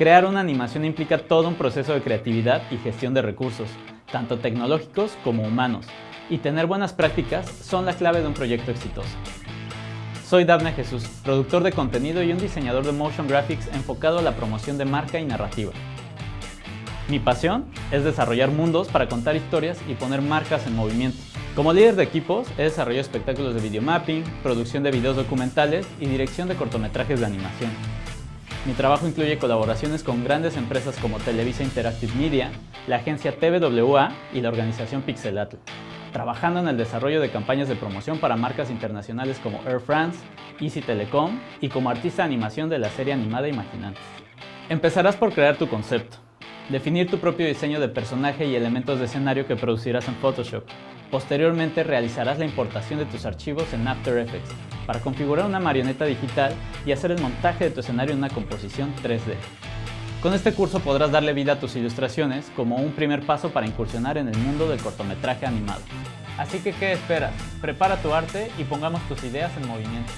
Crear una animación implica todo un proceso de creatividad y gestión de recursos, tanto tecnológicos como humanos, y tener buenas prácticas son la clave de un proyecto exitoso. Soy Dafne Jesús, productor de contenido y un diseñador de motion graphics enfocado a la promoción de marca y narrativa. Mi pasión es desarrollar mundos para contar historias y poner marcas en movimiento. Como líder de equipos, he desarrollado espectáculos de videomapping, producción de videos documentales y dirección de cortometrajes de animación. Mi trabajo incluye colaboraciones con grandes empresas como Televisa Interactive Media, la agencia TVWA y la organización Pixelatl, trabajando en el desarrollo de campañas de promoción para marcas internacionales como Air France, Easy Telecom y como artista de animación de la serie animada Imaginantes. Empezarás por crear tu concepto, definir tu propio diseño de personaje y elementos de escenario que producirás en Photoshop. Posteriormente realizarás la importación de tus archivos en After Effects, para configurar una marioneta digital y hacer el montaje de tu escenario en una composición 3D. Con este curso podrás darle vida a tus ilustraciones como un primer paso para incursionar en el mundo del cortometraje animado. Así que, ¿qué esperas? Prepara tu arte y pongamos tus ideas en movimiento.